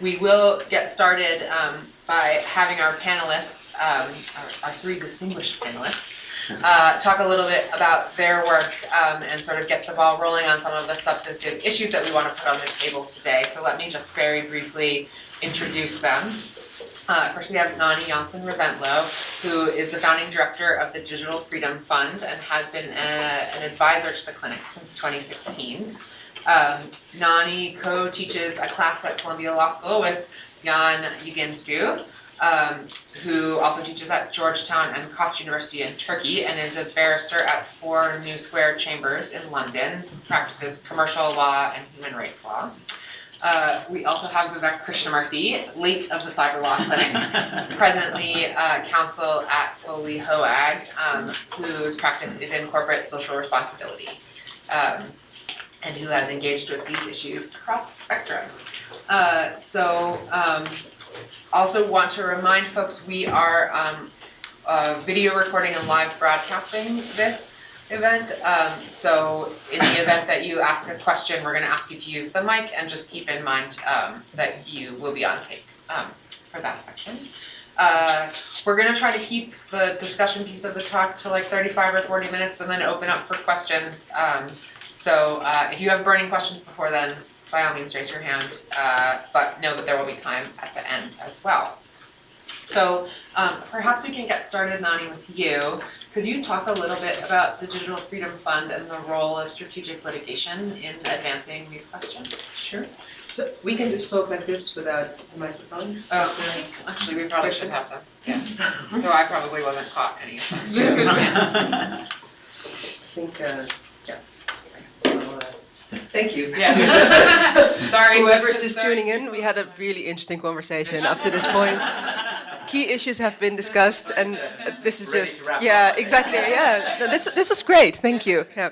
we will get started um, by having our panelists, um, our, our three distinguished panelists, uh, talk a little bit about their work um, and sort of get the ball rolling on some of the substantive issues that we want to put on the table today. So let me just very briefly introduce them. Uh, first, we have Nani Jansen Reventlow, who is the founding director of the Digital Freedom Fund and has been a, an advisor to the clinic since 2016. Um, Nani co-teaches a class at Columbia Law School with Jan Yeginsu, um, who also teaches at Georgetown and Koç University in Turkey and is a barrister at Four New Square Chambers in London, practices commercial law and human rights law. Uh, we also have Vivek Krishnamurthy, late of the Cyber Law Clinic, presently uh, counsel at Foley Hoag, um, whose practice is in corporate social responsibility, um, and who has engaged with these issues across the spectrum. Uh, so, um, also want to remind folks we are um, uh, video recording and live broadcasting this event. Um, so in the event that you ask a question, we're gonna ask you to use the mic and just keep in mind um, that you will be on tape um, for that section. Uh, we're gonna try to keep the discussion piece of the talk to like 35 or 40 minutes and then open up for questions. So uh, if you have burning questions before then, by all means raise your hand, uh, but know that there will be time at the end as well. So um, perhaps we can get started, Nani, with you. Could you talk a little bit about the Digital Freedom Fund and the role of strategic litigation in advancing these questions? Sure. So we can just talk like this without the microphone? Oh, actually, we probably should have them, yeah. So I probably wasn't caught any of them. I think, yeah. I'll, uh, Thank you. Yeah. Sorry. Whoever's just tuning in, we had a really interesting conversation up to this point. Key issues have been discussed, and uh, this is just yeah, exactly yeah. No, This this is great. Thank you. Yeah.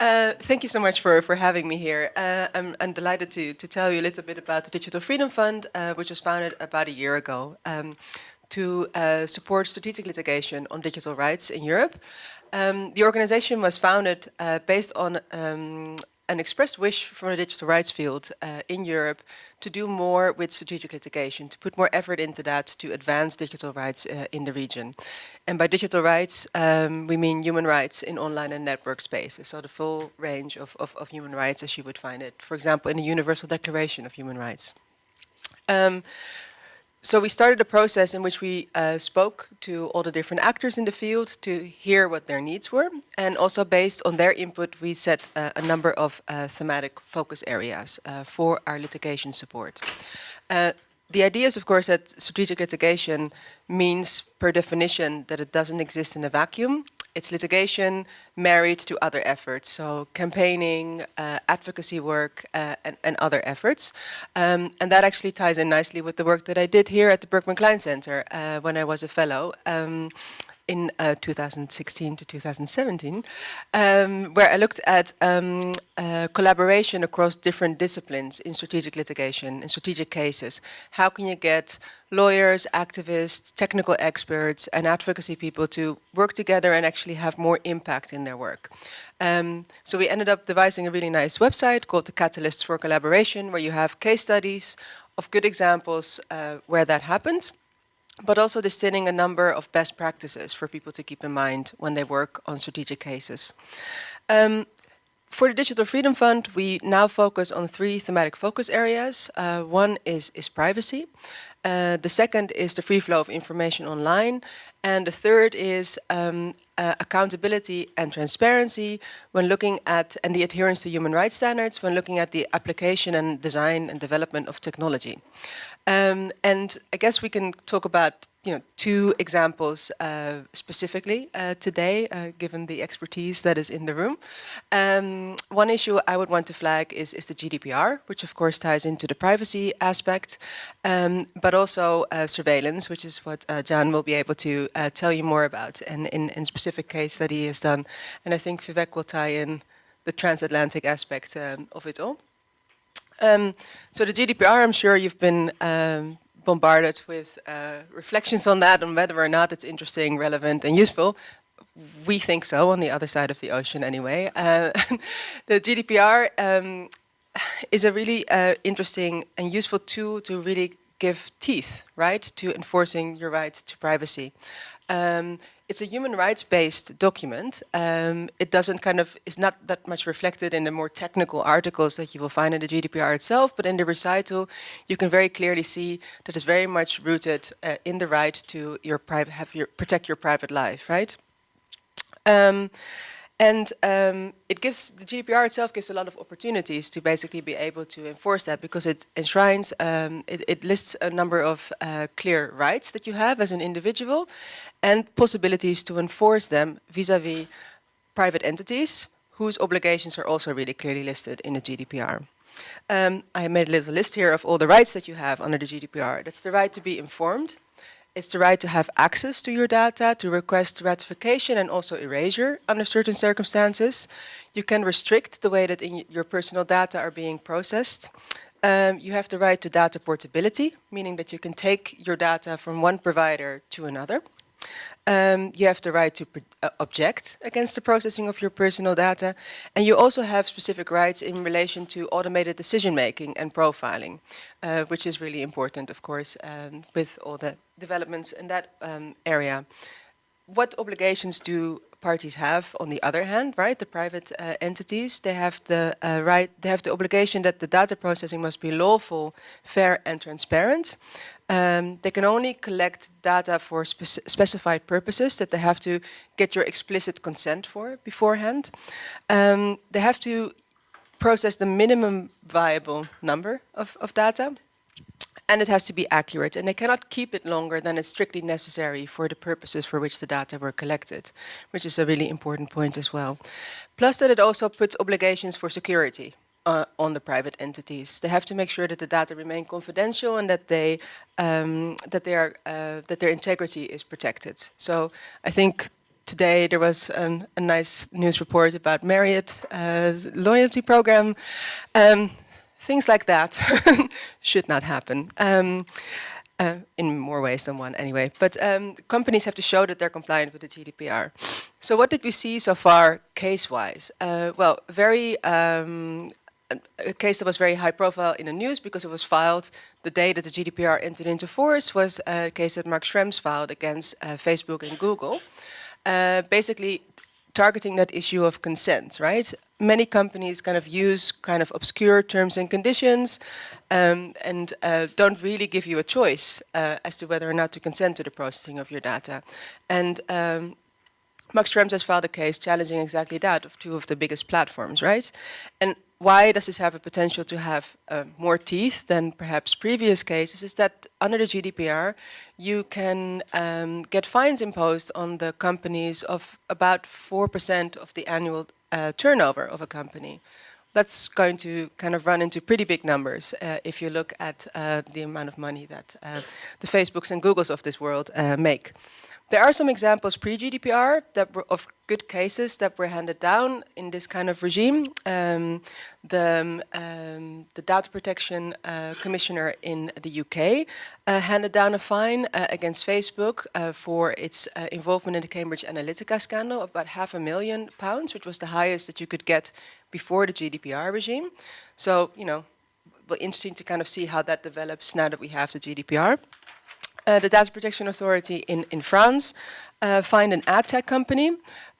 Uh, thank you so much for, for having me here. Uh, I'm, I'm delighted to, to tell you a little bit about the Digital Freedom Fund, uh, which was founded about a year ago um, to uh, support strategic litigation on digital rights in Europe. Um, the organization was founded uh, based on um, an expressed wish from the digital rights field uh, in Europe to do more with strategic litigation, to put more effort into that to advance digital rights uh, in the region. And by digital rights, um, we mean human rights in online and network spaces, so the full range of, of, of, human rights as you would find it, for example, in the Universal Declaration of Human Rights. Um, so we started a process in which we uh, spoke to all the different actors in the field to hear what their needs were. And also based on their input, we set uh, a number of uh, thematic focus areas uh, for our litigation support. Uh, the idea is, of course, that strategic litigation means, per definition, that it doesn't exist in a vacuum. It's litigation married to other efforts, so campaigning, uh, advocacy work, uh, and, and, other efforts. Um, and that actually ties in nicely with the work that I did here at the Berkman Klein Center uh, when I was a fellow. Um, in uh, 2016 to 2017, um, where I looked at um, uh, collaboration across different disciplines in strategic litigation, in strategic cases. How can you get lawyers, activists, technical experts, and advocacy people to work together and actually have more impact in their work? Um, so we ended up devising a really nice website called the Catalysts for Collaboration, where you have case studies of good examples uh, where that happened but also distilling a number of best practices for people to keep in mind when they work on strategic cases. Um, for the Digital Freedom Fund, we now focus on three thematic focus areas. Uh, one is, is privacy. Uh, the second is the free flow of information online. And the third is um, uh, accountability and transparency when looking at, and the adherence to human rights standards when looking at the application and design and development of technology. Um, and I guess we can talk about you know, two examples uh, specifically uh, today, uh, given the expertise that is in the room. Um, one issue I would want to flag is, is the GDPR, which of course ties into the privacy aspect, um, but also uh, surveillance, which is what uh, John will be able to uh, tell you more about, and in, in specific case that he has done. And I think Vivek will tie in the transatlantic aspect um, of it all. Um, so the GDPR, I'm sure you've been um, bombarded with uh, reflections on that, on whether or not it's interesting, relevant, and useful. We think so, on the other side of the ocean anyway. Uh, the GDPR um, is a really uh, interesting and useful tool to really give teeth, right, to enforcing your right to privacy. Um, it's a human rights-based document. Um, it doesn't kind of, is not that much reflected in the more technical articles that you will find in the GDPR itself, but in the recital, you can very clearly see that it's very much rooted uh, in the right to your private, have your, protect your private life, right? Um, and um, it gives, the GDPR itself gives a lot of opportunities to basically be able to enforce that because it enshrines, um, it, it, lists a number of uh, clear rights that you have as an individual and possibilities to enforce them vis-a-vis -vis private entities whose obligations are also really clearly listed in the GDPR. Um, I made a little list here of all the rights that you have under the GDPR. That's the right to be informed, it's the right to have access to your data, to request rectification and also erasure under certain circumstances. You can restrict the way that your personal data are being processed. Um, you have the right to data portability, meaning that you can take your data from one provider to another. Um, you have the right to uh, object against the processing of your personal data. And you also have specific rights in relation to automated decision making and profiling, uh, which is really important, of course, um, with all the developments in that um, area. What obligations do parties have on the other hand, right? The private uh, entities, they have the uh, right, they have the obligation that the data processing must be lawful, fair and transparent. Um, they can only collect data for spec specified purposes that they have to get your explicit consent for beforehand. Um, they have to process the minimum viable number of, of data and it has to be accurate and they cannot keep it longer than is strictly necessary for the purposes for which the data were collected, which is a really important point as well. Plus that it also puts obligations for security uh, on the private entities. They have to make sure that the data remain confidential and that they um, that they are uh, that their integrity is protected. So I think today there was a nice news report about Marriott uh, loyalty program. Um, things like that should not happen. Um, uh, in more ways than one anyway. But um, companies have to show that they're compliant with the GDPR. So what did we see so far case-wise? Uh, well, very um, a case that was very high profile in the news because it was filed the day that the GDPR entered into force was a case that Max Schrems filed against uh, Facebook and Google. Uh, basically targeting that issue of consent, right? Many companies kind of use kind of obscure terms and conditions um, and uh, don't really give you a choice uh, as to whether or not to consent to the processing of your data. And um, Max Schrems has filed a case challenging exactly that of two of the biggest platforms, right? And why does this have a potential to have uh, more teeth than perhaps previous cases is that under the GDPR you can um, get fines imposed on the companies of about 4% of the annual uh, turnover of a company. That's going to kind of run into pretty big numbers uh, if you look at uh, the amount of money that uh, the Facebooks and Googles of this world uh, make. There are some examples pre-GDPR that were of good cases that were handed down in this kind of regime. Um, the, um, the data protection uh, commissioner in the UK uh, handed down a fine uh, against Facebook uh, for its uh, involvement in the Cambridge Analytica scandal of about half a million pounds, which was the highest that you could get before the GDPR regime. So, you know, interesting to kind of see how that develops now that we have the GDPR. Uh, the Data Protection Authority in, in France uh, fined an ad tech company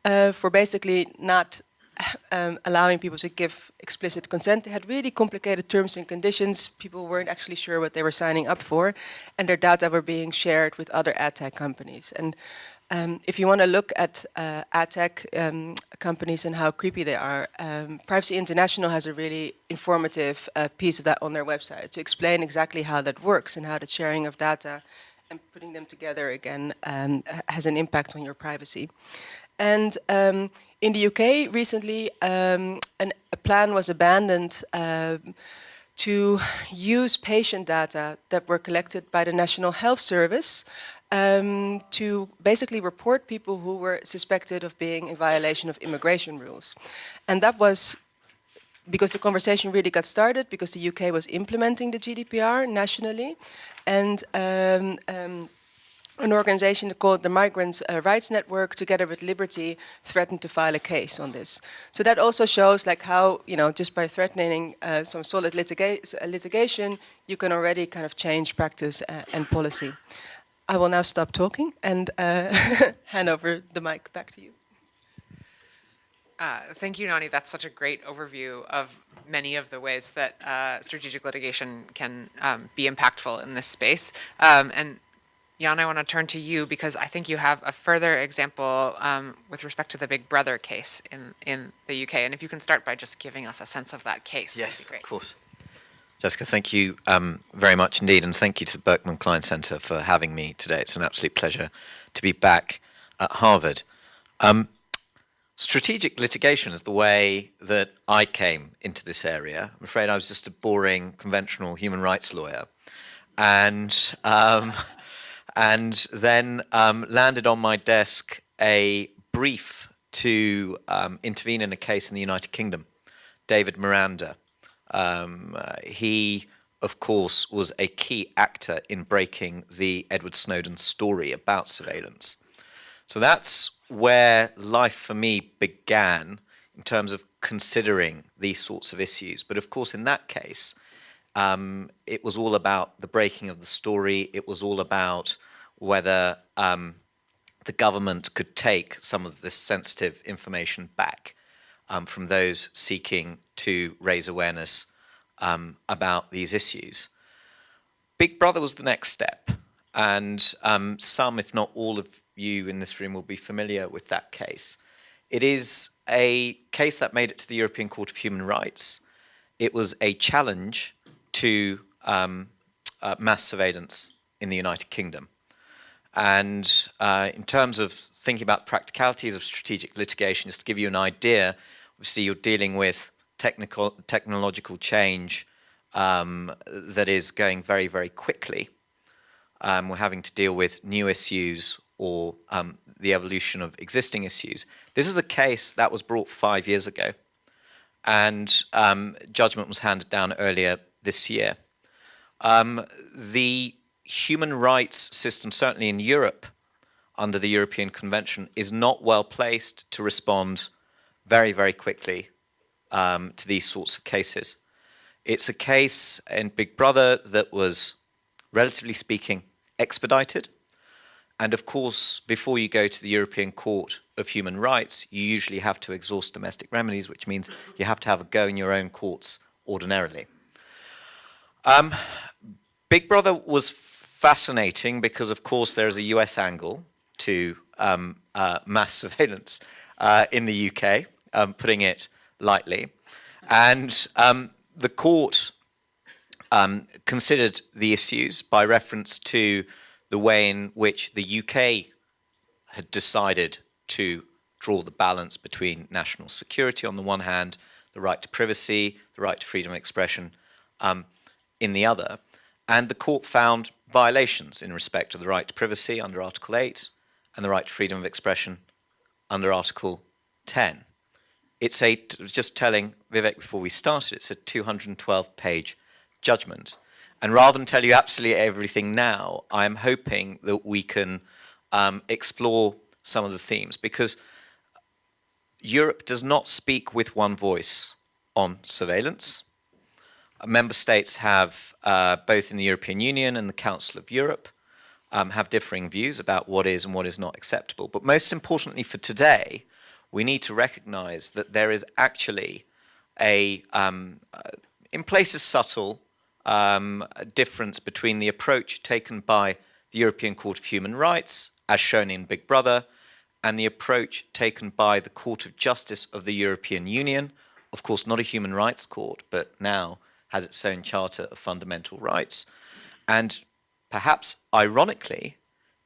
uh, for basically not um, allowing people to give explicit consent. They had really complicated terms and conditions. People weren't actually sure what they were signing up for, and their data were being shared with other ad tech companies. And um, if you want to look at uh, ad tech um, companies and how creepy they are, um, Privacy International has a really informative uh, piece of that on their website to explain exactly how that works and how the sharing of data and putting them together again um, has an impact on your privacy. And um, in the UK recently, um, an, a plan was abandoned uh, to use patient data that were collected by the National Health Service um, to basically report people who were suspected of being in violation of immigration rules. And that was because the conversation really got started because the UK was implementing the GDPR nationally and um, um, an organization called the Migrants uh, Rights Network, together with Liberty, threatened to file a case on this. So that also shows like how, you know, just by threatening uh, some solid litiga litigation, you can already kind of change practice uh, and policy. I will now stop talking and uh, hand over the mic back to you. Uh, thank you, Nani. That's such a great overview of many of the ways that uh, strategic litigation can um, be impactful in this space. Um, and Jan, I want to turn to you because I think you have a further example um, with respect to the Big Brother case in, in the UK. And if you can start by just giving us a sense of that case, yes, that'd be great. of course. Jessica, thank you um, very much indeed, and thank you to the Berkman Klein Center for having me today. It's an absolute pleasure to be back at Harvard. Strategic litigation is the way that I came into this area. I'm afraid I was just a boring, conventional human rights lawyer. And um, and then um, landed on my desk a brief to um, intervene in a case in the United Kingdom. David Miranda. Um, uh, he, of course, was a key actor in breaking the Edward Snowden story about surveillance. So that's where life for me began in terms of considering these sorts of issues. But of course, in that case, um, it was all about the breaking of the story. It was all about whether um, the government could take some of this sensitive information back um, from those seeking to raise awareness um, about these issues. Big Brother was the next step, and um, some, if not all of you in this room will be familiar with that case. It is a case that made it to the European Court of Human Rights. It was a challenge to um, uh, mass surveillance in the United Kingdom. And uh, in terms of thinking about practicalities of strategic litigation, just to give you an idea, obviously you're dealing with technical, technological change um, that is going very, very quickly. Um, we're having to deal with new issues or um, the evolution of existing issues. This is a case that was brought five years ago, and um, judgment was handed down earlier this year. Um, the human rights system, certainly in Europe, under the European Convention, is not well placed to respond very, very quickly um, to these sorts of cases. It's a case in Big Brother that was, relatively speaking, expedited. And of course, before you go to the European Court of Human Rights, you usually have to exhaust domestic remedies, which means you have to have a go in your own courts ordinarily. Um, Big Brother was fascinating because, of course, there is a US angle to um, uh, mass surveillance uh, in the UK, um, putting it lightly. And um, the court um, considered the issues by reference to the way in which the UK had decided to draw the balance between national security on the one hand, the right to privacy, the right to freedom of expression um, in the other. And the court found violations in respect of the right to privacy under Article 8 and the right to freedom of expression under Article 10. It's a, just telling Vivek before we started, it's a 212 page judgment. And rather than tell you absolutely everything now, I'm hoping that we can um, explore some of the themes because Europe does not speak with one voice on surveillance member states have, uh, both in the European Union and the Council of Europe, um, have differing views about what is and what is not acceptable. But most importantly for today, we need to recognize that there is actually a, um, uh, in places subtle, um, difference between the approach taken by the European Court of Human Rights, as shown in Big Brother, and the approach taken by the Court of Justice of the European Union, of course not a human rights court, but now has its own Charter of Fundamental Rights. And perhaps ironically,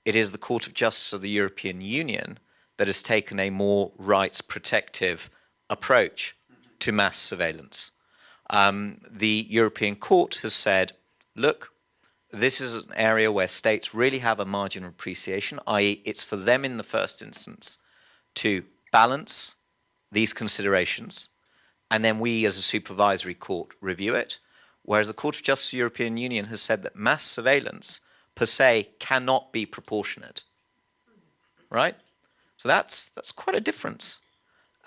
it is the Court of Justice of the European Union that has taken a more rights protective approach to mass surveillance. Um, the European Court has said, look, this is an area where states really have a margin of appreciation, i.e. it's for them in the first instance to balance these considerations and then we as a supervisory court review it, whereas the Court of Justice of the European Union has said that mass surveillance per se cannot be proportionate. Right? So that's that's quite a difference.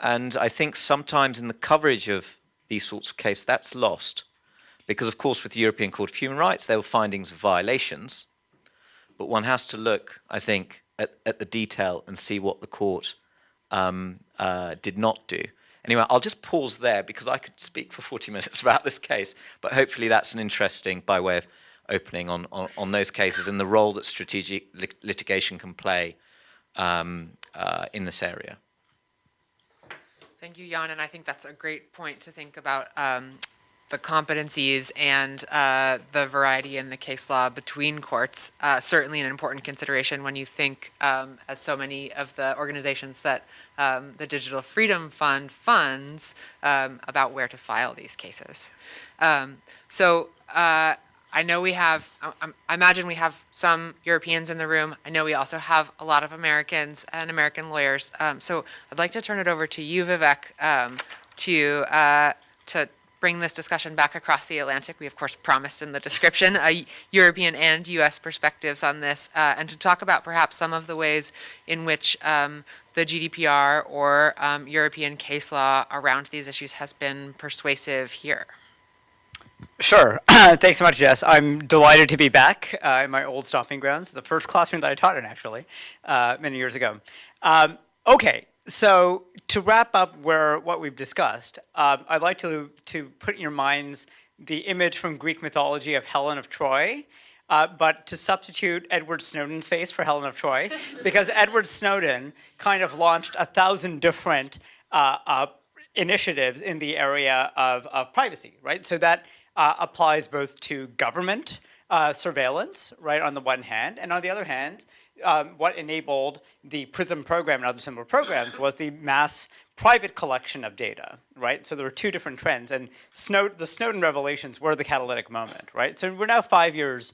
And I think sometimes in the coverage of these sorts of cases, that's lost. Because, of course, with the European Court of Human Rights, there were findings of violations. But one has to look, I think, at, at the detail and see what the court um, uh, did not do. Anyway, I'll just pause there because I could speak for 40 minutes about this case, but hopefully that's an interesting, by way of opening on, on, on those cases and the role that strategic lit litigation can play um, uh, in this area. Thank you, Jan, and I think that's a great point to think about um, the competencies and uh, the variety in the case law between courts. Uh, certainly an important consideration when you think, um, as so many of the organizations that um, the Digital Freedom Fund funds, um, about where to file these cases. Um, so uh, I know we have, I, I imagine we have some Europeans in the room. I know we also have a lot of Americans and American lawyers. Um, so I'd like to turn it over to you, Vivek, um, to, uh, to bring this discussion back across the Atlantic. We, of course, promised in the description European and U.S. perspectives on this, uh, and to talk about perhaps some of the ways in which um, the GDPR or um, European case law around these issues has been persuasive here. Sure. Thanks so much, Jess. I'm delighted to be back uh, in my old stomping grounds, the first classroom that I taught in, actually, uh, many years ago. Um, okay, so to wrap up where what we've discussed, um, I'd like to, to put in your minds the image from Greek mythology of Helen of Troy, uh, but to substitute Edward Snowden's face for Helen of Troy, because Edward Snowden kind of launched a thousand different uh, uh, initiatives in the area of, of privacy, right? So that uh, applies both to government uh, surveillance, right, on the one hand, and on the other hand, um, what enabled the PRISM program and other similar programs was the mass private collection of data, right? So there were two different trends, and Snow the Snowden revelations were the catalytic moment, right? So we're now five years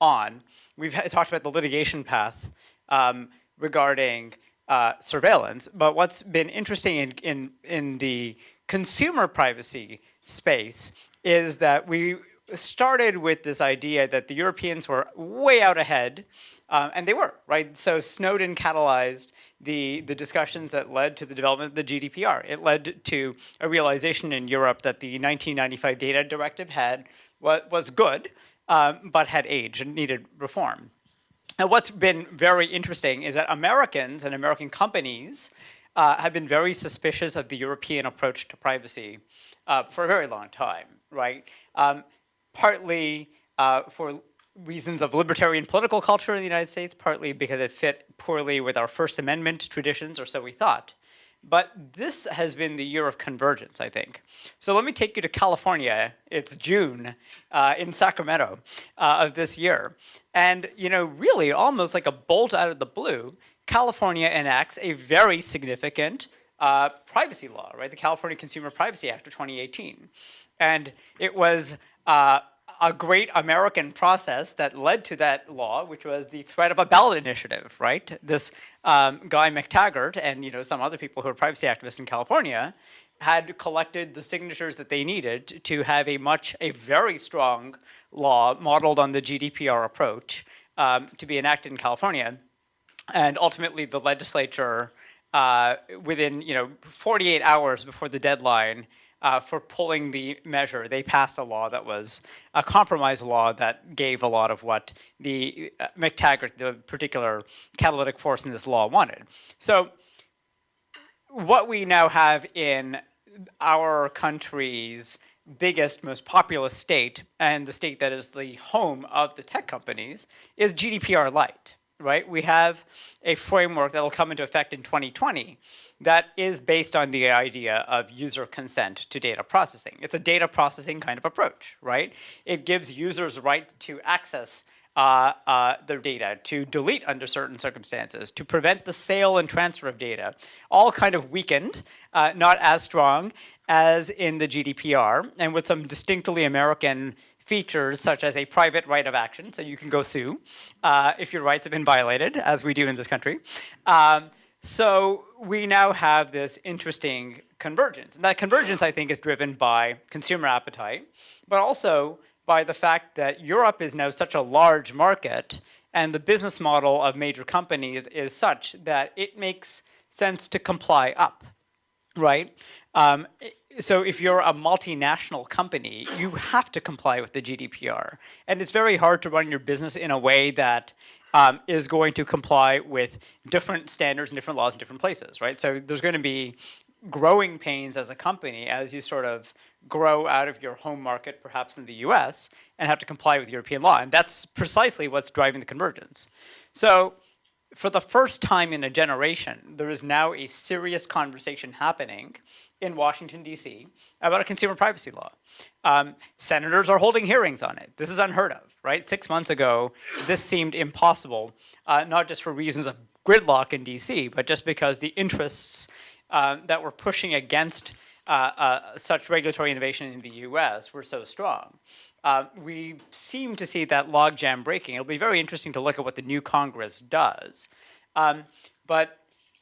on. We've talked about the litigation path um, regarding uh, surveillance, but what's been interesting in, in, in the consumer privacy space is that we started with this idea that the Europeans were way out ahead, um, and they were, right? So Snowden catalyzed the, the discussions that led to the development of the GDPR. It led to a realization in Europe that the 1995 data directive had was good, um, but had aged and needed reform. And what's been very interesting is that Americans and American companies uh, have been very suspicious of the European approach to privacy uh, for a very long time right? Um, partly uh, for reasons of libertarian political culture in the United States, partly because it fit poorly with our First Amendment traditions, or so we thought. But this has been the year of convergence, I think. So let me take you to California. It's June uh, in Sacramento uh, of this year. And, you know, really almost like a bolt out of the blue, California enacts a very significant uh, privacy law, right? The California Consumer Privacy Act of 2018. And it was uh, a great American process that led to that law, which was the threat of a ballot initiative, right? This um, guy Mactaggart and you know some other people who are privacy activists in California had collected the signatures that they needed to have a much, a very strong law modeled on the GDPR approach um, to be enacted in California. And ultimately the legislature, uh, within you know 48 hours before the deadline, uh, for pulling the measure. They passed a law that was a compromise law that gave a lot of what the uh, Mactaggart, the particular catalytic force in this law, wanted. So what we now have in our country's biggest, most populous state, and the state that is the home of the tech companies, is GDPR light, right? We have a framework that will come into effect in 2020 that is based on the idea of user consent to data processing. It's a data processing kind of approach, right? It gives users right to access uh, uh, their data, to delete under certain circumstances, to prevent the sale and transfer of data, all kind of weakened, uh, not as strong as in the GDPR, and with some distinctly American features such as a private right of action, so you can go sue uh, if your rights have been violated, as we do in this country. Um, so we now have this interesting convergence. And that convergence, I think, is driven by consumer appetite, but also by the fact that Europe is now such a large market and the business model of major companies is such that it makes sense to comply up, right? Um, so if you're a multinational company, you have to comply with the GDPR. And it's very hard to run your business in a way that um, is going to comply with different standards and different laws in different places, right? So there's going to be growing pains as a company as you sort of grow out of your home market, perhaps in the US, and have to comply with European law. And that's precisely what's driving the convergence. So for the first time in a generation, there is now a serious conversation happening in Washington, D.C. about a consumer privacy law. Um, senators are holding hearings on it. This is unheard of, right? Six months ago, this seemed impossible, uh, not just for reasons of gridlock in D.C., but just because the interests uh, that were pushing against uh, uh, such regulatory innovation in the U.S. were so strong. Uh, we seem to see that logjam breaking. It'll be very interesting to look at what the new Congress does. Um, but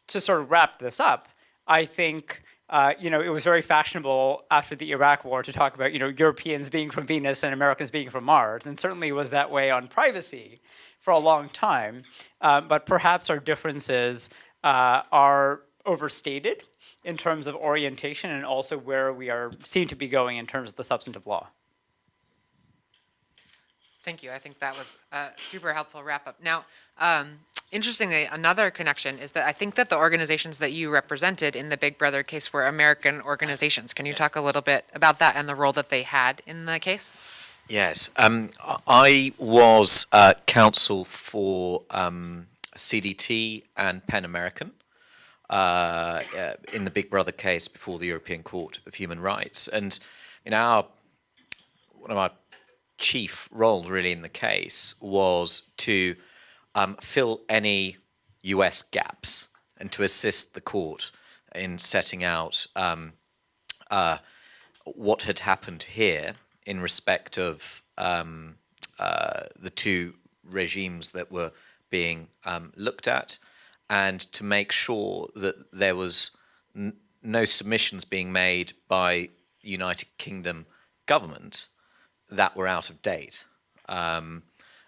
to sort of wrap this up, I think uh, you know it was very fashionable after the Iraq War to talk about you know Europeans being from Venus and Americans being from Mars, and certainly was that way on privacy for a long time. Uh, but perhaps our differences uh, are overstated in terms of orientation and also where we are seem to be going in terms of the substantive law. Thank you. I think that was a super helpful wrap up. Now, um, interestingly, another connection is that I think that the organizations that you represented in the Big Brother case were American organizations. Can you talk a little bit about that and the role that they had in the case? Yes, um, I was uh, counsel for um, CDT and Pen American uh, uh, in the Big Brother case before the European Court of Human Rights, and in our one of our chief role really in the case was to um, fill any U.S. gaps and to assist the court in setting out um, uh, what had happened here in respect of um, uh, the two regimes that were being um, looked at, and to make sure that there was no submissions being made by United Kingdom government that were out of date. Um,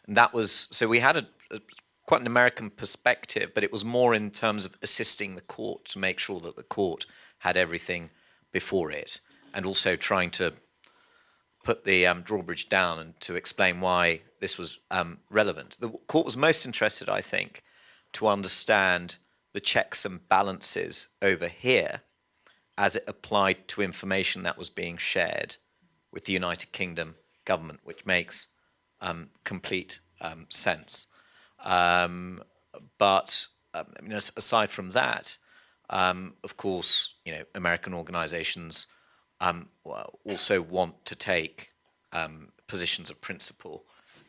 and that was so we had a, a quite an American perspective, but it was more in terms of assisting the court to make sure that the court had everything before it, and also trying to put the um, drawbridge down and to explain why this was um, relevant. The court was most interested, I think, to understand the checks and balances over here as it applied to information that was being shared with the United Kingdom government, which makes um, complete um, sense. Um, but um, aside from that, um, of course, you know, American organizations also want to take positions of principle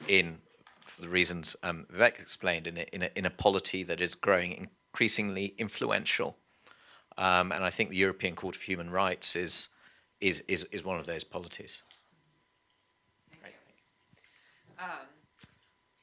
in, for the reasons um, Vivek explained, in a, in, a, in a polity that is growing increasingly influential. Um, and I think the European Court of Human Rights is, is, is, is one of those polities.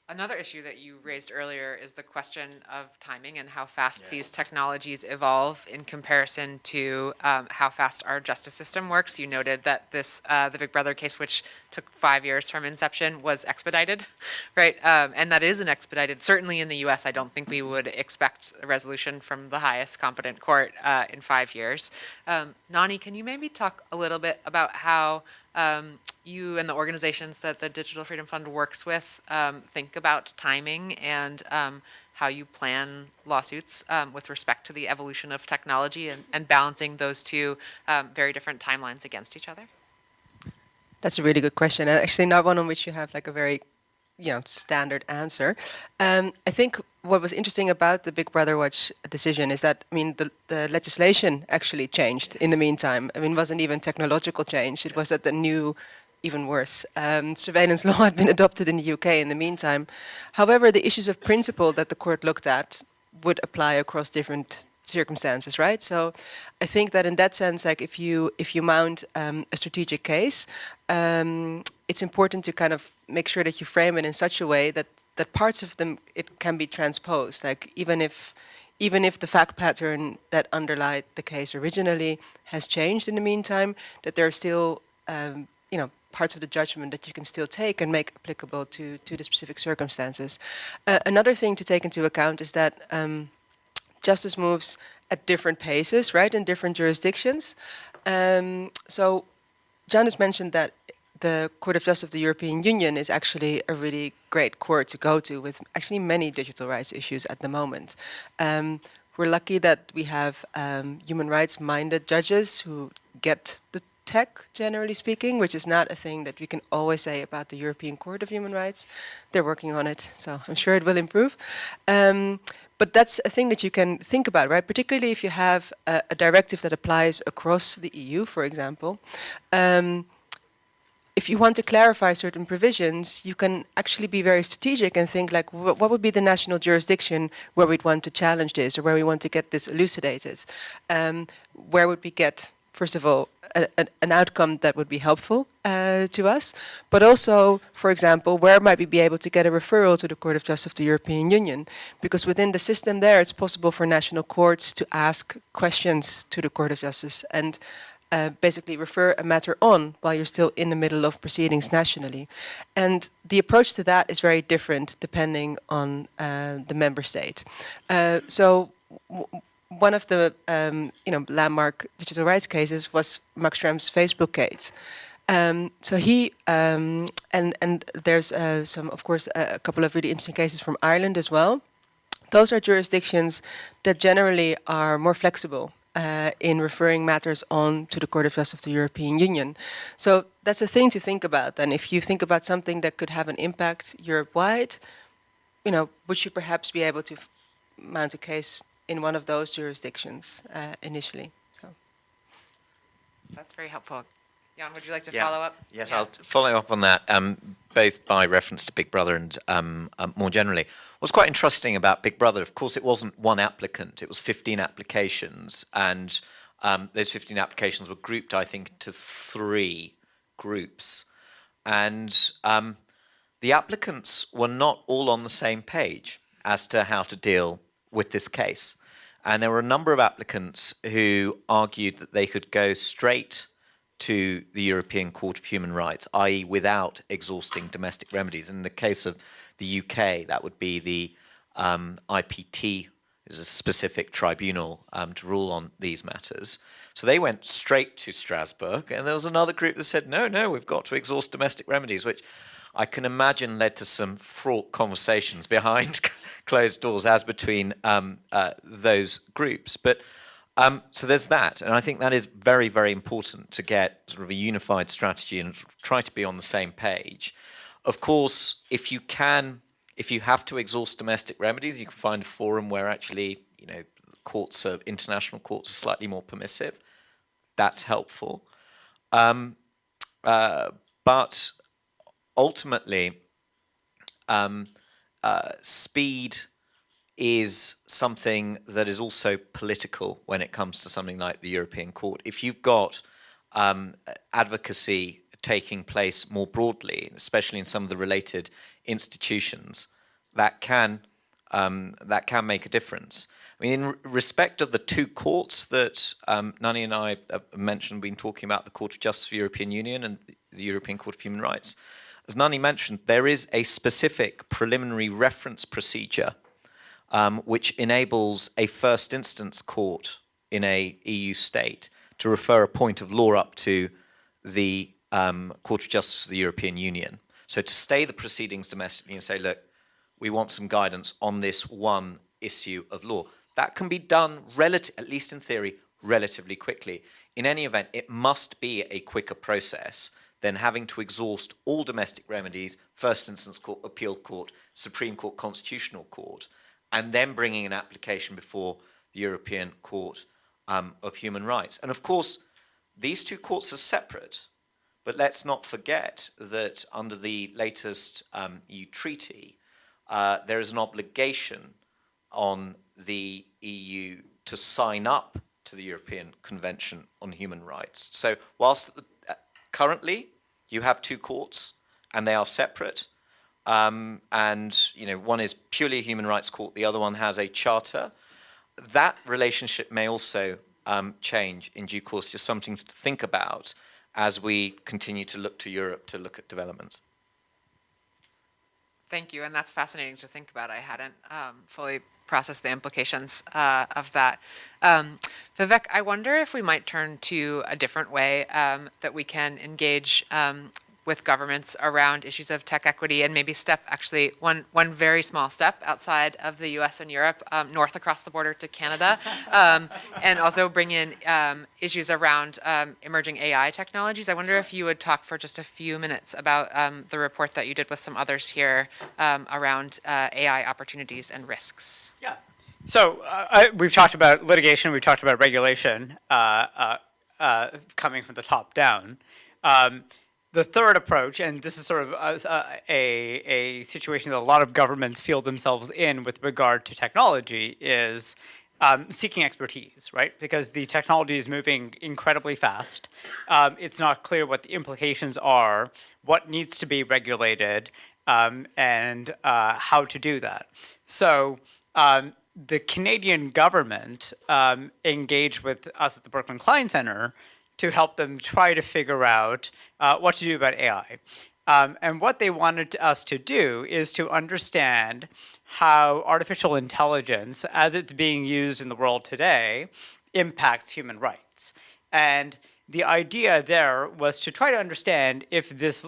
Another issue that you raised earlier is the question of timing and how fast these technologies evolve in comparison to um, how fast our justice system works. You noted that this, uh, the Big Brother case, which took five years from inception, was expedited, right? Um, and that is an expedited. Certainly in the U.S., I don't think we would expect a resolution from the highest competent court uh, in five years. Um, Nani, can you maybe talk a little bit about how um, you and the organizations that the Digital Freedom Fund works with um, think about timing and um, how you plan lawsuits um, with respect to the evolution of technology and, and balancing those two um, very different timelines against each other? That's a really good question. Actually, not one on which you have like a very, you know, standard answer. Um, I think what was interesting about the Big Brother Watch decision is that I mean the, the legislation actually changed in the meantime. I mean, it wasn't even technological change. It was that the new, even worse, um, surveillance law had been adopted in the UK in the meantime. However, the issues of principle that the court looked at would apply across different circumstances, right? So I think that in that sense, like if you if you mount um, a strategic case, um, it's important to kind of make sure that you frame it in such a way that that parts of them it can be transposed. Like even if even if the fact pattern that underlied the case originally has changed in the meantime, that there are still um, you know parts of the judgment that you can still take and make applicable to, to the specific circumstances. Uh, another thing to take into account is that um, justice moves at different paces, right, in different jurisdictions. Um, so has mentioned that the Court of Justice of the European Union is actually a really great court to go to with actually many digital rights issues at the moment. Um, we're lucky that we have um, human rights minded judges who get the tech, generally speaking, which is not a thing that we can always say about the European Court of Human Rights. They're working on it, so I'm sure it will improve. Um, but that's a thing that you can think about, right? Particularly if you have a, a directive that applies across the EU, for example. Um, if you want to clarify certain provisions, you can actually be very strategic and think like, wh what would be the national jurisdiction where we'd want to challenge this or where we want to get this elucidated? Um, where would we get, first of all, a, a, an outcome that would be helpful uh, to us, but also, for example, where might we be able to get a referral to the Court of Justice of the European Union? Because within the system there, it's possible for national courts to ask questions to the Court of Justice and uh, basically refer a matter on while you're still in the middle of proceedings nationally. And the approach to that is very different depending on uh, the member state. Uh, so one of the um, you know landmark digital rights cases was Max Schrems' Facebook case. Um, so he um, and and there's uh, some of course a couple of really interesting cases from Ireland as well. Those are jurisdictions that generally are more flexible uh, in referring matters on to the Court of Justice of the European Union. So that's a thing to think about. And if you think about something that could have an impact Europe-wide, you know, would you perhaps be able to mount a case in one of those jurisdictions uh, initially? So. That's very helpful. Jan, would you like to Yeah. follow up? Yes, Yeah. I'll follow up on that, um, both by reference to Big Brother and um, um, more generally. What's quite interesting about Big Brother, of course, it wasn't one applicant, it was 15 applications, and um, those 15 applications were grouped, I think, into three groups. And um, the applicants were not all on the same page as to how to deal with this case. And there were a number of applicants who argued that they could go straight to the European Court of Human Rights, i.e. without exhausting domestic remedies. In the case of the UK, that would be the um, IPT, is a specific tribunal um, to rule on these matters. So they went straight to Strasbourg, and there was another group that said, no, no, we've got to exhaust domestic remedies, which I can imagine led to some fraught conversations behind closed doors as between um, uh, those groups. But um, so there's that, and I think that is very, very important to get sort of a unified strategy and try to be on the same page. Of course, if you can, if you have to exhaust domestic remedies, you can find a forum where actually, you know, courts, are, international courts, are slightly more permissive. That's helpful, um, uh, but ultimately, um, uh, speed is something that is also political when it comes to something like the European Court. If you've got um, advocacy taking place more broadly, especially in some of the related institutions, that can um, that can make a difference. I mean, in respect of the two courts that um, Nani and I mentioned, been talking about the Court of Justice of the European Union and the European Court of Human Rights. As Nani mentioned, there is a specific preliminary reference procedure um, which enables a first instance court in a EU state to refer a point of law up to the um, Court of Justice of the European Union. So to stay the proceedings domestically and say, look, we want some guidance on this one issue of law. That can be done, at least in theory, relatively quickly. In any event, it must be a quicker process than having to exhaust all domestic remedies, first instance court, appeal court, Supreme Court, Constitutional Court, and then bringing an application before the European Court um, of Human Rights. And of course, these two courts are separate, but let's not forget that under the latest um, EU treaty, uh, there is an obligation on the EU to sign up to the European Convention on Human Rights. So whilst uh, currently you have two courts and they are separate, um, and you know one is purely a human rights court, the other one has a charter. That relationship may also um, change in due course, just something to think about as we continue to look to Europe to look at developments? Thank you, and that's fascinating to think about. I hadn't um, fully processed the implications uh, of that. Um, Vivek, I wonder if we might turn to a different way um, that we can engage um, with governments around issues of tech equity and maybe step actually one, one very small step outside of the US and Europe, um, north across the border to Canada, um, and also bring in um, issues around um, emerging AI technologies. I wonder if you would talk for just a few minutes about um, the report that you did with some others here um, around uh, AI opportunities and risks. Yeah. So uh, I, we've talked about litigation, we've talked about regulation uh, uh, uh, coming from the top down. Um, the third approach, and this is sort of a, a, a situation that a lot of governments feel themselves in with regard to technology, is um, seeking expertise, right? Because the technology is moving incredibly fast. Um, it's not clear what the implications are, what needs to be regulated, um, and uh, how to do that. So um, the Canadian government um, engaged with us at the Berkman Klein Center to help them try to figure out uh, what to do about AI. Um, and what they wanted us to do is to understand how artificial intelligence, as it's being used in the world today, impacts human rights. And the idea there was to try to understand if this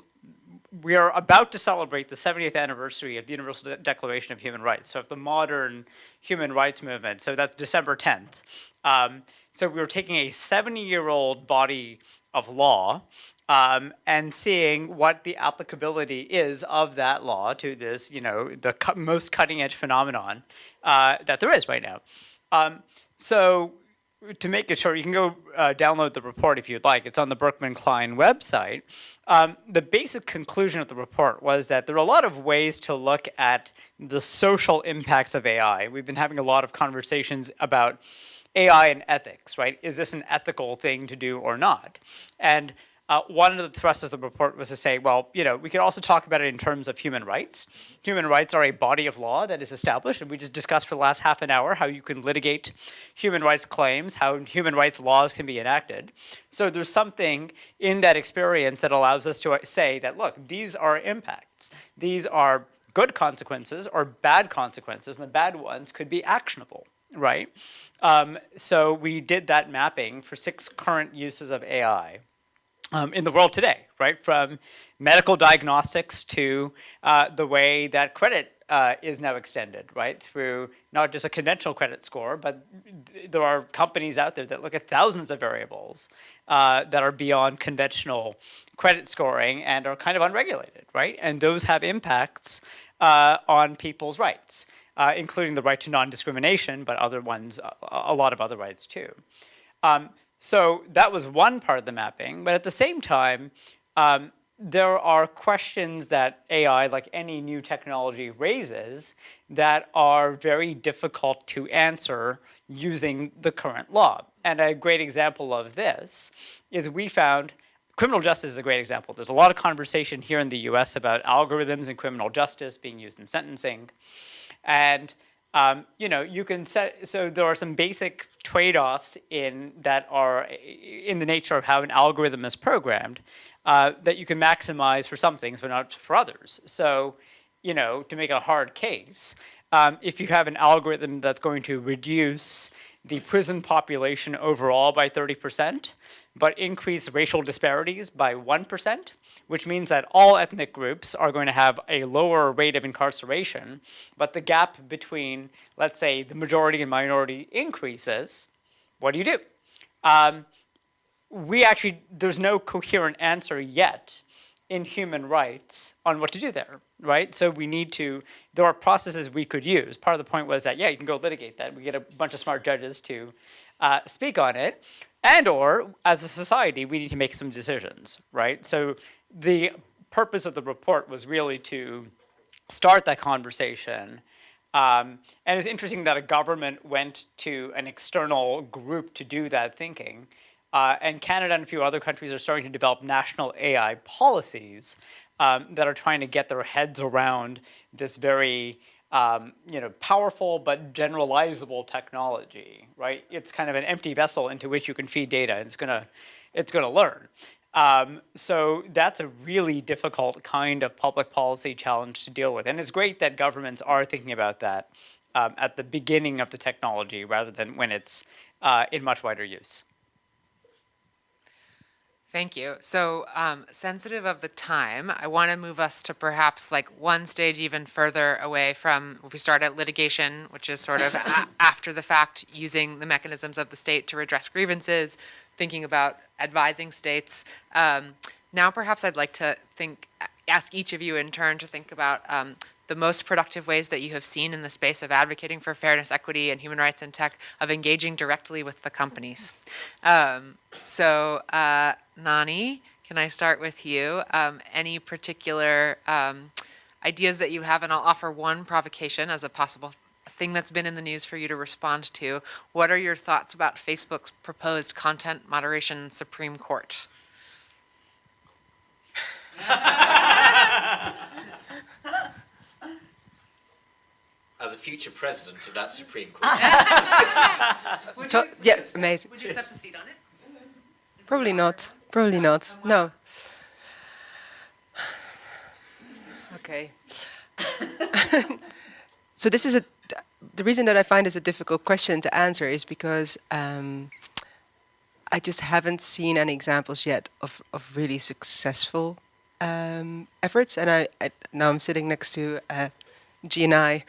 we are about to celebrate the 70th anniversary of the Universal De Declaration of Human Rights. So of the modern human rights movement, so that's December 10th. Um, so we were taking a 70-year-old body of law um, and seeing what the applicability is of that law to this, you know, the cu most cutting-edge phenomenon uh, that there is right now. Um, so to make it short, you can go uh, download the report if you'd like. It's on the Berkman Klein website. Um, the basic conclusion of the report was that there are a lot of ways to look at the social impacts of AI. We've been having a lot of conversations about AI and ethics, right? Is this an ethical thing to do or not? And uh, one of the thrusts of the report was to say, well, you know, we could also talk about it in terms of human rights. Human rights are a body of law that is established, and we just discussed for the last half an hour how you can litigate human rights claims, how human rights laws can be enacted. So there's something in that experience that allows us to say that, look, these are impacts. These are good consequences or bad consequences, and the bad ones could be actionable, right? Um, so we did that mapping for six current uses of AI um, in the world today, right? From medical diagnostics to uh, the way that credit uh, is now extended, right? Through not just a conventional credit score, but there are companies out there that look at thousands of variables uh, that are beyond conventional credit scoring and are kind of unregulated, right? And those have impacts uh, on people's rights, uh, including the right to non-discrimination, but other ones, a, lot of other rights too. Um, so that was one part of the mapping, but at the same time, um, there are questions that AI, like any new technology, raises that are very difficult to answer using the current law. And a great example of this is we found criminal justice is a great example. There's a lot of conversation here in the US about algorithms in criminal justice being used in sentencing. And um, you know, you can set, so there are some basic trade-offs in that are in the nature of how an algorithm is programmed uh, that you can maximize for some things, but not for others. So, you know, to make a hard case, um, if you have an algorithm that's going to reduce the prison population overall by 30%, but increase racial disparities by 1%, which means that all ethnic groups are going to have a lower rate of incarceration, but the gap between, let's say, the majority and minority increases, what do you do? Um, we actually, there's no coherent answer yet in human rights on what to do there, right? So we need to, there are processes we could use. Part of the point was that, yeah, you can go litigate that. We get a bunch of smart judges to uh, speak on it. And or, as a society, we need to make some decisions, right? So the purpose of the report was really to start that conversation. Um, and it's interesting that a government went to an external group to do that thinking. Uh, and Canada and a few other countries are starting to develop national AI policies um, that are trying to get their heads around this very um, you know, powerful but generalizable technology, right? It's kind of an empty vessel into which you can feed data and it's gonna, it's gonna learn. Um, so that's a really difficult kind of public policy challenge to deal with. And it's great that governments are thinking about that um, at the beginning of the technology rather than when it's uh, in much wider use. Thank you. So, um, sensitive of the time, I want to move us to perhaps like one stage even further away from if we start at litigation, which is sort of after the fact, using the mechanisms of the state to redress grievances, thinking about advising states. Um, now, perhaps I'd like to think, ask each of you in turn to think about um, the most productive ways that you have seen in the space of advocating for fairness, equity, and human rights in tech of engaging directly with the companies. Um, so, uh, Nani, can I start with you? Um, any particular um, ideas that you have? And I'll offer one provocation as a possible thing that's been in the news for you to respond to. What are your thoughts about Facebook's proposed content moderation Supreme Court? As a future president of that Supreme Court, To- yeah, amazing. Would you accept a seat on it? Probably not. Probably not. No. Okay. so this is a. The reason that I find this a difficult question to answer is because um, I just haven't seen any examples yet of, of really successful um, efforts. And I, I now I'm sitting next to uh, GNI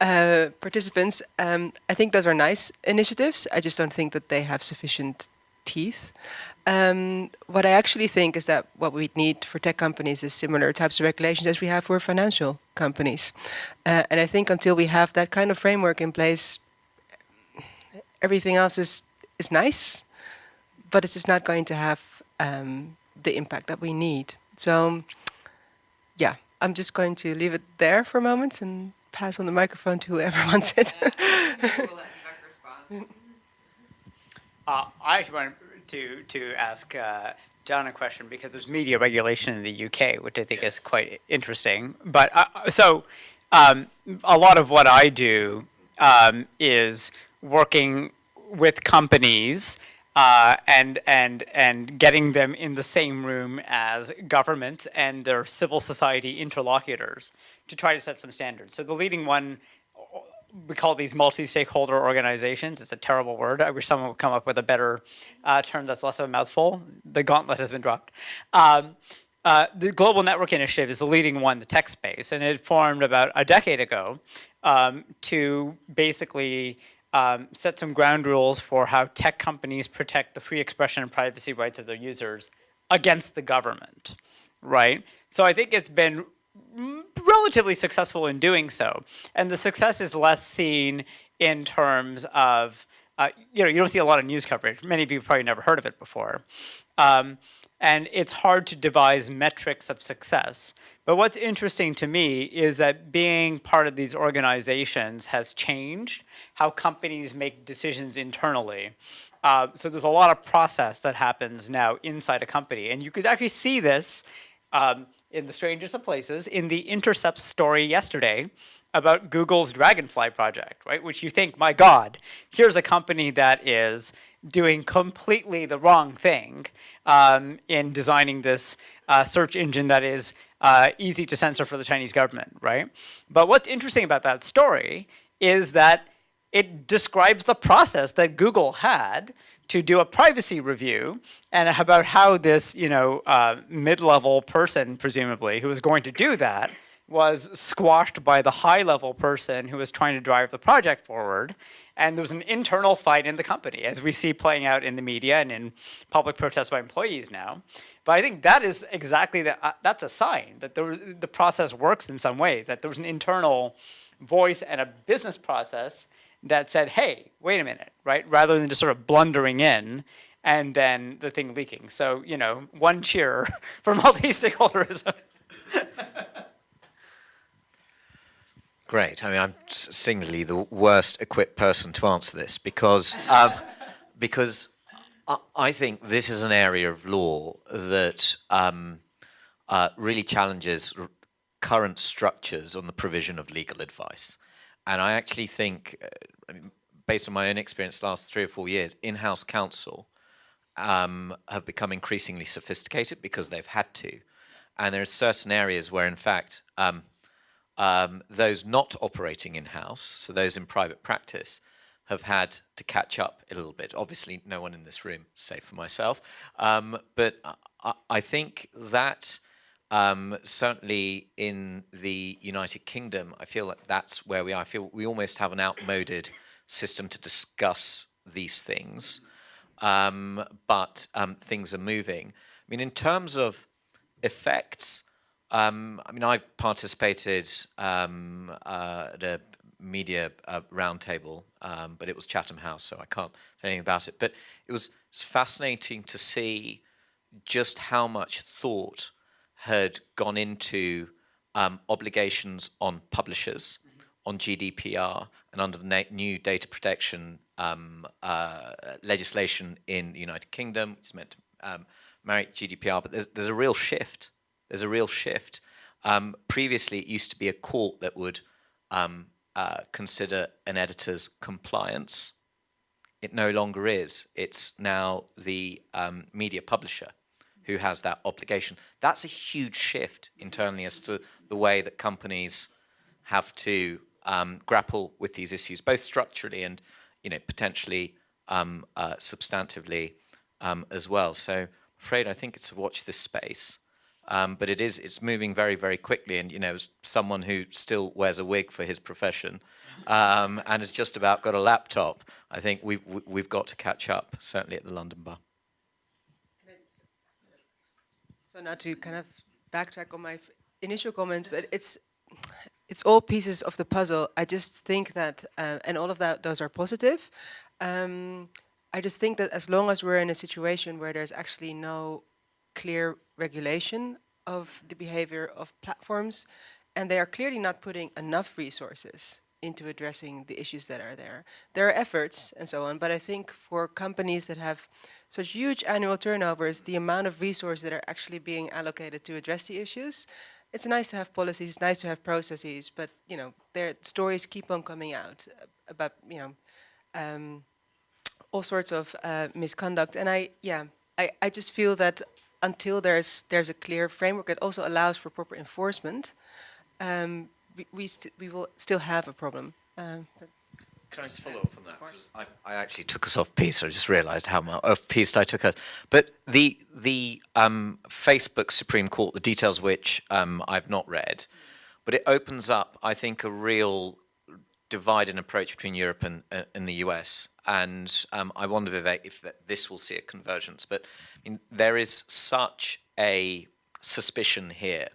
uh, participants. Um, I think those are nice initiatives. I just don't think that they have sufficient teeth. Um, what I actually think is that what we need for tech companies is similar types of regulations as we have for financial companies. Uh, and I think until we have that kind of framework in place, everything else is, is nice, but it's just not going to have um, the impact that we need. So, yeah, I'm just going to leave it there for a moment and pass on the microphone to whoever wants it. Uh, I actually wanted to to ask uh, Can a question because there's media regulation in the UK, which I think is quite interesting. But uh, so um, a lot of what I do um, is working with companies. Uh, and and and getting them in the same room as government and their civil society interlocutors to try to set some standards. So the leading one we call these multi-stakeholder organizations. It's a terrible word. I wish someone would come up with a better uh, term that's less of a mouthful. The gauntlet has been dropped. Um, uh, the Global Network Initiative is the leading one the tech space, and it formed about a decade ago um, to basically um, set some ground rules for how tech companies protect the free expression and privacy rights of their users against the government, right? So I think it's been relatively successful in doing so. And the success is less seen in terms of, uh, you know, you don't see a lot of news coverage. Many of you probably never heard of it before. Um, and it's hard to devise metrics of success. But what's interesting to me is that being part of these organizations has changed how companies make decisions internally. Uh, so there's a lot of process that happens now inside a company. And you could actually see this um, in the strangest of places in the Intercept story yesterday about Google's Dragonfly project, right? Which you think, my God, here's a company that is doing completely the wrong thing um, in designing this uh, search engine that is uh, easy to censor for the Chinese government, right? But what's interesting about that story is that it describes the process that Google had to do a privacy review and about how this, you know, uh, mid-level person, presumably, who was going to do that, was squashed by the high-level person who was trying to drive the project forward. And there was an internal fight in the company, as we see playing out in the media and in public protests by employees now. But I think that is exactly the, uh, that's a sign that there was, the process works in some way, that there was an internal voice and a business process that said, hey, wait a minute, right? Rather than just sort of blundering in and then the thing leaking. So, you know, one cheer for multi-stakeholderism. Great. I mean, I'm singularly the worst equipped person to answer this because um, because I, I think this is an area of law that um, uh, really challenges current structures on the provision of legal advice. And I actually think, uh, based on my own experience last three or four years, in-house counsel um, have become increasingly sophisticated because they've had to. And there are certain areas where, in fact, um, um, those not operating in-house, so those in private practice, have had to catch up a little bit. Obviously, no one in this room, save for myself, um, but I, I think that um, certainly in the United Kingdom, I feel like that's where we are. I feel we almost have an outmoded system to discuss these things, um, but um, things are moving. I mean, in terms of effects, um, I mean, I participated um, uh, at a media uh, roundtable, um, but it was Chatham House, so I can't say anything about it. But it was, fascinating to see just how much thought had gone into um, obligations on publishers, on GDPR, and under the na- new data protection um, uh, legislation in the United Kingdom. It's meant to um, marry GDPR, but there's, there's a real shift. There's a real shift. Um, previously, it used to be a court that would um, uh, consider an editor's compliance. It no longer is. It's now the um, media publisher who has that obligation. That's a huge shift internally as to the way that companies have to um, grapple with these issues, both structurally and, you know, potentially um, uh, substantively um, as well. So, I'm afraid I think it's a watch this space. Um, but it is it's moving very very quickly and you know someone who still wears a wig for his profession um, and has just about got a laptop i think we've we've got to catch up certainly at the london bar So now to kind of backtrack on my initial comment, but it's it's all pieces of the puzzle. I just think that, uh, and all of that, those are positive. Um, I just think that as long as we're in a situation where there's actually no clear regulation of the behavior of platforms, and they are clearly not putting enough resources into addressing the issues that are there. There are efforts and so on, but I think for companies that have such huge annual turnovers, the amount of resources that are actually being allocated to address the issues, it's nice to have policies, it's nice to have processes, but you know, their stories keep on coming out about you know um, all sorts of uh, misconduct, and I yeah, I, I just feel that until there's there's a clear framework that also allows for proper enforcement, um, we we, we will still have a problem. Um, Can I just follow up on that? I, I actually took us off piece. I just realised how much off piste I took us. But the the um, Facebook Supreme Court, the details which um, I've not read, but it opens up, I think, a real divide in approach between Europe and, uh, and the US. And um, I wonder, Vivek, if that this will see a convergence. But I mean, there is such a suspicion here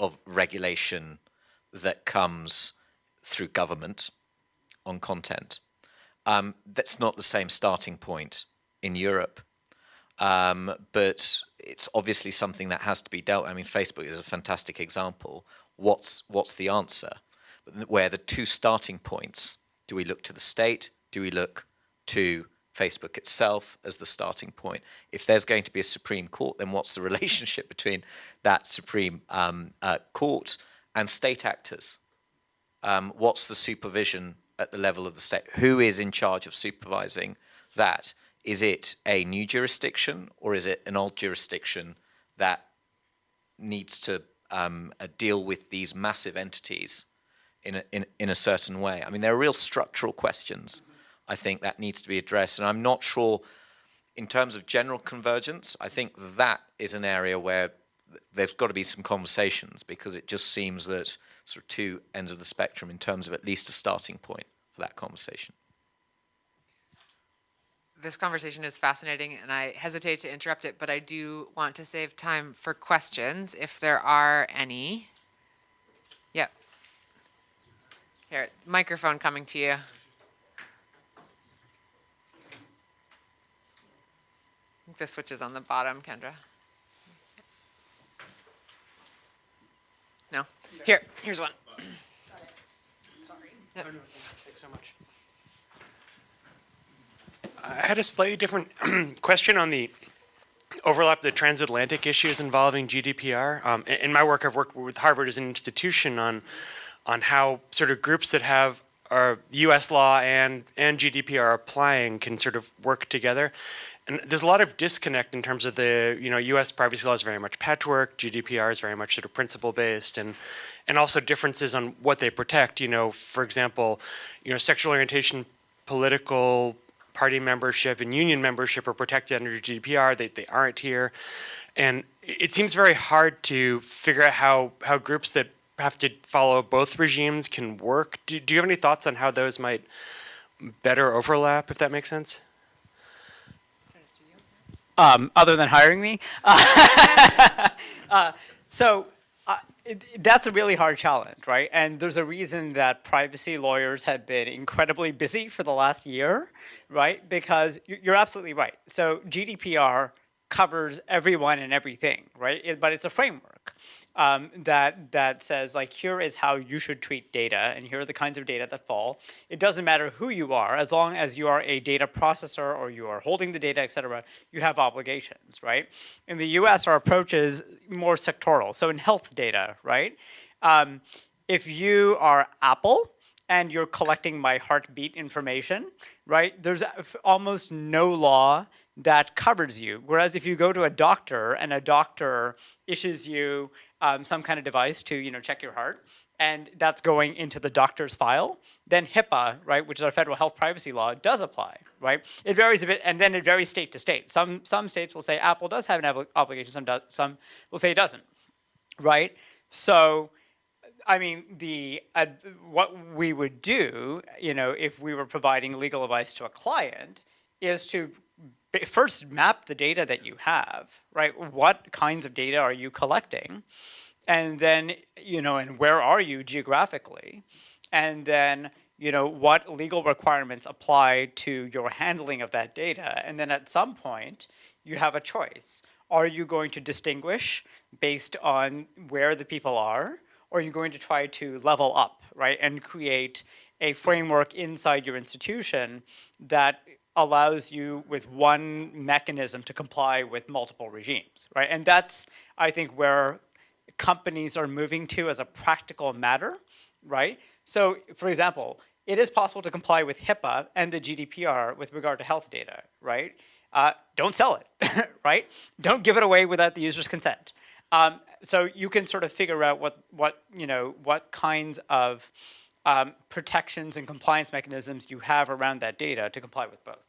of regulation that comes through government on content. Um, that's not the same starting point in Europe, um, but it's obviously something that has to be dealt. I mean, Facebook is a fantastic example. What's what's the answer? Where the two starting points? Do we look to the state? Do we look to Facebook itself as the starting point? If there's going to be a Supreme Court, then what's the relationship between that Supreme um, uh, Court and state actors? Um, what's the supervision at the level of the state? Who is in charge of supervising that? Is it a new jurisdiction or is it an old jurisdiction that needs to um, uh, deal with these massive entities in a, in, in a certain way? I mean, there are real structural questions, I think, that needs to be addressed. And I'm not sure, in terms of general convergence, I think that is an area where there's got to be some conversations because it just seems that sort of two ends of the spectrum in terms of at least a starting point for that conversation. This conversation is fascinating and I hesitate to interrupt it, but I do want to save time for questions if there are any. Yep. Here, microphone coming to you. I think the switch is on the bottom, Kendra. No? Here, here's one. Thanks so much. I had a slightly different question on the overlap of the transatlantic issues involving GDPR. Um, in, in my work, I've worked with Harvard as an institution on on how sort of groups that have our U.S. law and and GDPR applying can sort of work together. And there's a lot of disconnect in terms of the, you know, U.S. privacy law is very much patchwork, GDPR is very much sort of principle-based, and and also differences on what they protect. You know, for example, you know, sexual orientation, political party membership, and union membership are protected under GDPR. They they aren't here, and it seems very hard to figure out how how groups that have to follow both regimes can work. Do, do you have any thoughts on how those might better overlap, if that makes sense? Um, other than hiring me. Uh, so uh, it, that's a really hard challenge, right? And there's a reason that privacy lawyers have been incredibly busy for the last year, right? Because you- you're absolutely right. So GDPR covers everyone and everything, right? It- but it's a framework um, that that says like here is how you should treat data, and here are the kinds of data that fall. It doesn't matter who you are, as long as you are a data processor or you are holding the data, et cetera, you have obligations, right? In the U.S., our approach is more sectoral. So in health data, right? Um, if you are Apple and you're collecting my heartbeat information, right? There's almost no law that covers you. Whereas if you go to a doctor and a doctor issues you um, some kind of device to, you know, check your heart, and that's going into the doctor's file, then HIPAA, right, which is our federal health privacy law, does apply, right? It varies a bit, and then it varies state to state. Some some states will say Apple does have an obligation, some some will say it doesn't, right? So I mean, the uh, what we would do, you know, if we were providing legal advice to a client, is to first map the data that you have, right? What kinds of data are you collecting, and then you know, and where are you geographically, and then you know what legal requirements apply to your handling of that data, and then at some point you have a choice. Are you going to distinguish based on where the people are? or are you're going to try to level up, right, and create a framework inside your institution that allows you with one mechanism to comply with multiple regimes, right? And that's, I think, where companies are moving to as a practical matter, right? So, for example, it is possible to comply with HIPAA and the GDPR with regard to health data, right? Uh, don't sell it, right? Don't give it away without the user's consent. Um, so you can sort of figure out what, what you know, what kinds of um, protections and compliance mechanisms you have around that data to comply with both.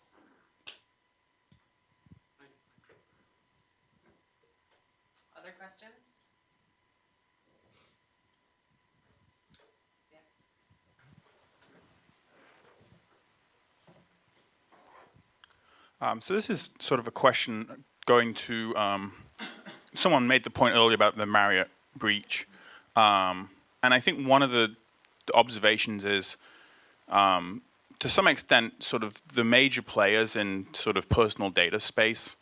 Um, so this is sort of a question going to um, someone made the point earlier about the Marriott breach, um, and I think one of the, the observations is, um, to some extent, sort of the major players in sort of personal data space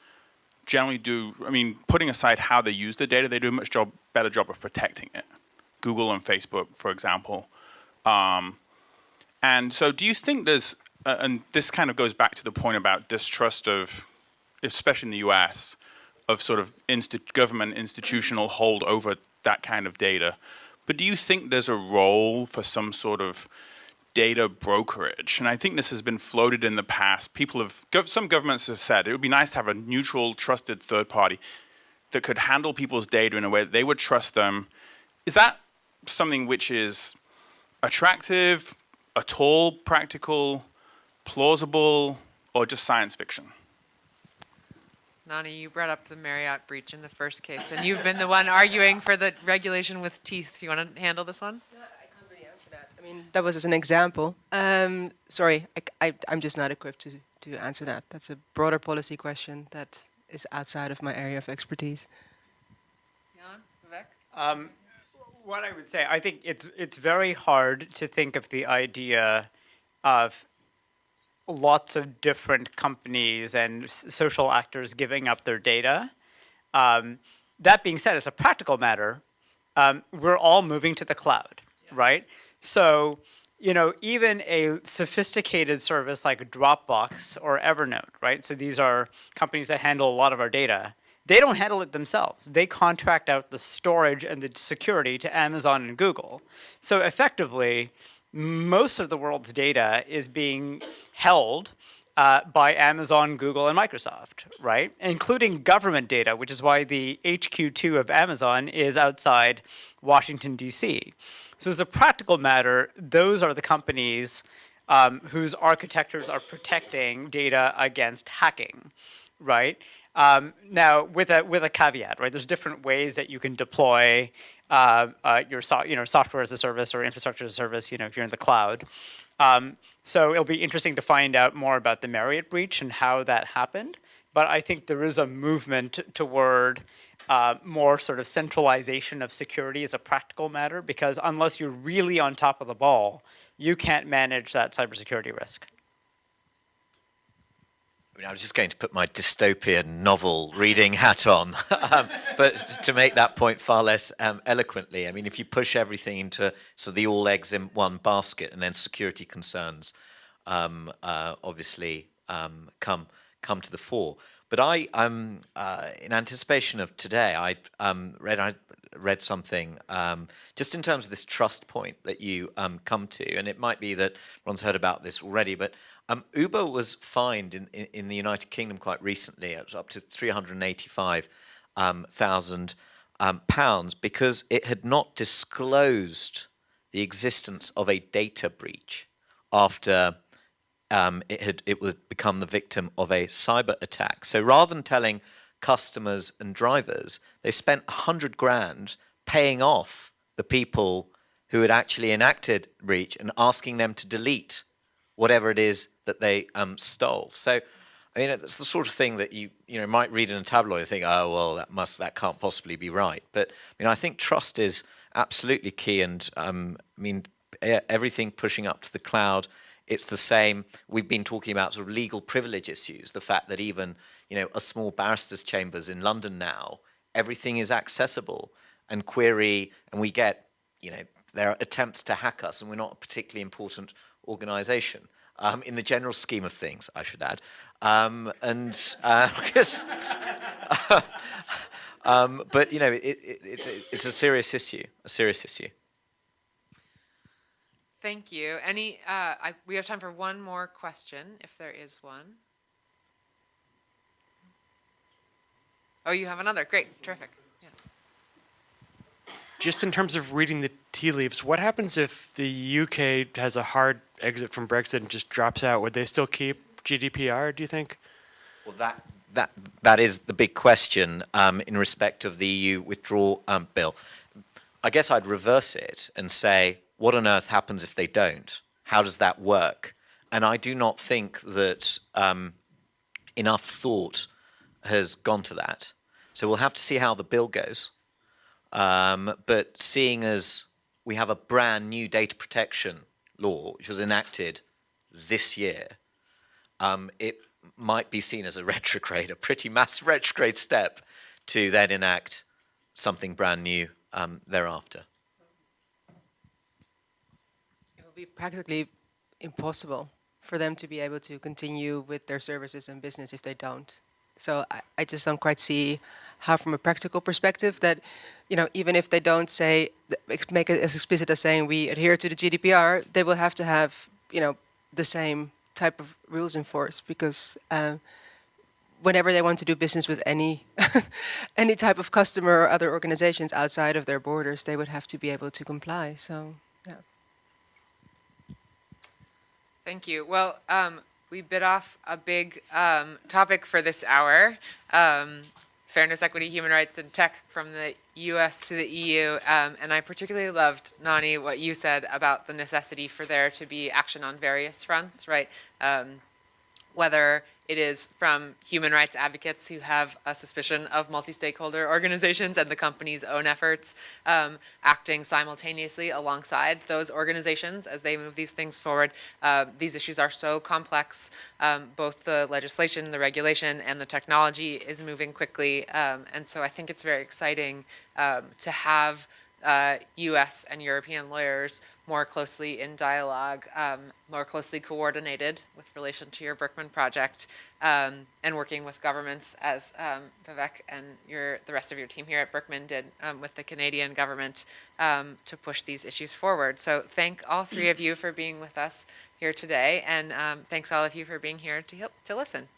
generally do. I mean, putting aside how they use the data, they do a much job better job of protecting it. Google and Facebook, for example. Um, and so, do you think there's, uh, and this kind of goes back to the point about distrust of, especially in the US, of sort of insti- government institutional hold over that kind of data. But do you think there's a role for some sort of data brokerage? And I think this has been floated in the past. People have, some governments have said it would be nice to have a neutral, trusted third party that could handle people's data in a way that they would trust them. Is that something which is attractive, at all practical, plausible, or just science fiction? Nani, you brought up the Marriott breach in the first case, and you've been the one arguing for the regulation with teeth. Do you want to handle this one? I can't really answer that. I mean, that was as an example. Um, sorry, I, am just not equipped to, to answer that. That's a broader policy question that is outside of my area of expertise. Can, Vivek? Um, what I would say, I think it's it's very hard to think of the idea of lots of different companies and social actors giving up their data. Um, that being said, as a practical matter, um, we're all moving to the cloud, right? So, you know, even a sophisticated service like Dropbox or Evernote, right? So these are companies that handle a lot of our data. They don't handle it themselves. They contract out the storage and the security to Amazon and Google. So effectively, most of the world's data is being held uh, by Amazon, Google, and Microsoft, right? Including government data, which is why the HQ2 of Amazon is outside Washington, D.C. So as a practical matter, those are the companies um, whose architectures are protecting data against hacking, right? Um, now, with a with a caveat, right? There's different ways that you can deploy uh, uh, your so, you know software as a service or infrastructure as a service. You know, if you're in the cloud. Um, so it'll be interesting to find out more about the Marriott breach and how that happened. But I think there is a movement toward uh, more sort of centralization of security as a practical matter, because unless you're really on top of the ball, you can't manage that cybersecurity risk. I mean, I was just going to put my dystopian novel reading hat on, um, but to make that point far less um, eloquently, I mean, if you push everything into so the all eggs in one basket, and then security concerns um, uh, obviously um, come come to the fore. But I, um, uh, in anticipation of today, I um, read I read something um, just in terms of this trust point that you come to, and it might be that Ron's heard about this already, but um, Uber was fined in, in, in, the United Kingdom quite recently, it was up to 385,000 um, pounds because it had not disclosed the existence of a data breach after um, it had it was become the victim of a cyber attack. So rather than telling customers and drivers, they spent a hundred grand paying off the people who had actually enacted breach and asking them to delete whatever it is that they um, stole. So, I mean, it's the sort of thing that you you know might read in a tabloid and think, oh well, that must that can't possibly be right. But I mean, I think trust is absolutely key, and um, I mean, everything pushing up to the cloud. It's the same. We've been talking about sort of legal privilege issues. The fact that even you know a small barrister's chambers in London now, everything is accessible and query, and we get you know there are attempts to hack us, and we're not a particularly important organization um, in the general scheme of things, I should add. Um, and uh, um, but you know, it, it, it's, a, it's a serious issue, a serious issue. Thank you. Any, uh, I, we have time for one more question, if there is one. Oh, you have another. Great, terrific. Yeah. Just in terms of reading the tea leaves, what happens if the UK has a hard exit from Brexit and just drops out? Would they still keep GDPR? Do you think? Well, that that that is the big question um, in respect of the EU withdrawal um, bill. I guess I'd reverse it and say, what on earth happens if they don't? How does that work? And I do not think that um, enough thought has gone to that. So we'll have to see how the bill goes. Um, but seeing as we have a brand new data protection law, which was enacted this year, um, it might be seen as a retrograde, a pretty massive retrograde step to then enact something brand new um, thereafter. It will be practically impossible for them to be able to continue with their services and business if they don't. So I, I just don't quite see how, from a practical perspective, that you know, even if they don't say, make it as explicit as saying we adhere to the GDPR, they will have to have, you know, the same type of rules enforced because uh, whenever they want to do business with any any type of customer or other organizations outside of their borders, they would have to be able to comply. So, yeah. Thank you. Well, um, we bit off a big um, topic for this hour. Um, fairness, equity, human rights, and tech from the U.S. to the EU. Um, and I particularly loved, Nani, what you said about the necessity for there to be action on various fronts, right? Um, whether it is from human rights advocates who have a suspicion of multi-stakeholder organizations and the company's own efforts um, acting simultaneously alongside those organizations as they move these things forward. Uh, these issues are so complex. Um, both the legislation, the regulation, and the technology is moving quickly. Um, and so I think it's very exciting um, to have uh, U.S. and European lawyers more closely in dialogue, um, more closely coordinated with relation to your Berkman project, um, and working with governments as um, Vivek and your the rest of your team here at Berkman did um, with the Canadian government um, to push these issues forward. So thank all three of you for being with us here today, and um, thanks all of you for being here to, to listen.